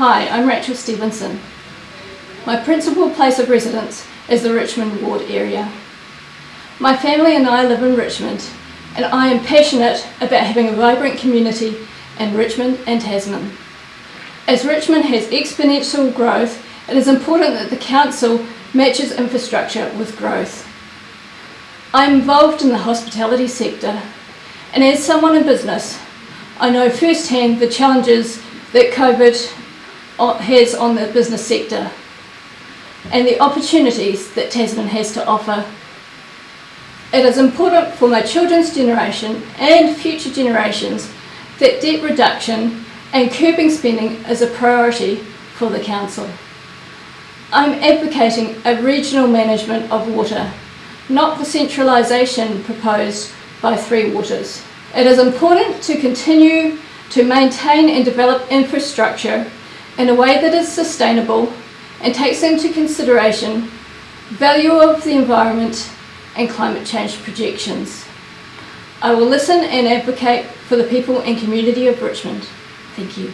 Hi, I'm Rachel Stevenson. My principal place of residence is the Richmond Ward area. My family and I live in Richmond and I am passionate about having a vibrant community in Richmond and Tasman. As Richmond has exponential growth, it is important that the Council matches infrastructure with growth. I'm involved in the hospitality sector and as someone in business, I know firsthand the challenges that COVID has on the business sector and the opportunities that Tasman has to offer. It is important for my children's generation and future generations that debt reduction and curbing spending is a priority for the Council. I'm advocating a regional management of water, not the centralisation proposed by Three Waters. It is important to continue to maintain and develop infrastructure in a way that is sustainable and takes into consideration value of the environment and climate change projections. I will listen and advocate for the people and community of Richmond. Thank you.